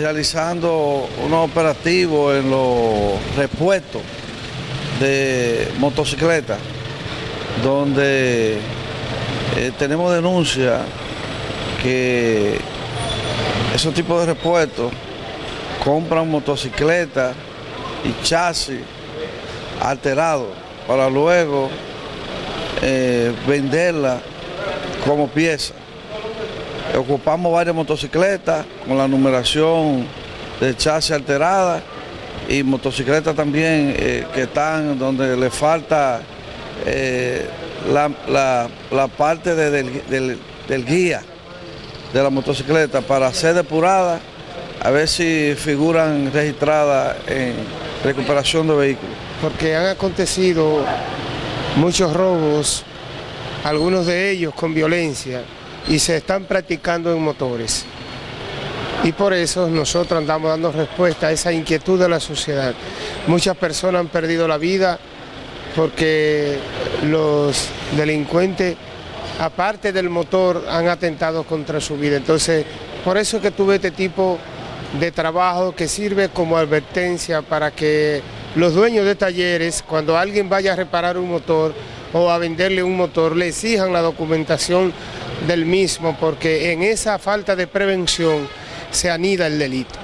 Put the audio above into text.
realizando unos operativos en los repuestos de motocicletas, donde eh, tenemos denuncia que esos tipos de repuestos compran motocicletas y chasis alterados para luego eh, venderla como pieza. Ocupamos varias motocicletas con la numeración de chasis alterada y motocicletas también eh, que están donde le falta eh, la, parte del, del guía de la motocicleta para ser depurada, a ver si figuran registradas en recuperación de vehículos. Porque han acontecido muchos robos, algunos de ellos con violencia, y se están practicando en motores. Y por eso nosotros andamos dando respuesta a esa inquietud de la sociedad. Muchas personas han perdido la vida porque los delincuentes, aparte del motor, han atentado contra su vida. Entonces, por eso que tuve este tipo de trabajo que sirve como advertencia para que los dueños de talleres, cuando alguien vaya a reparar un motor o a venderle un motor, le exijan la documentación del mismo, porque en esa falta de prevención se anida el delito.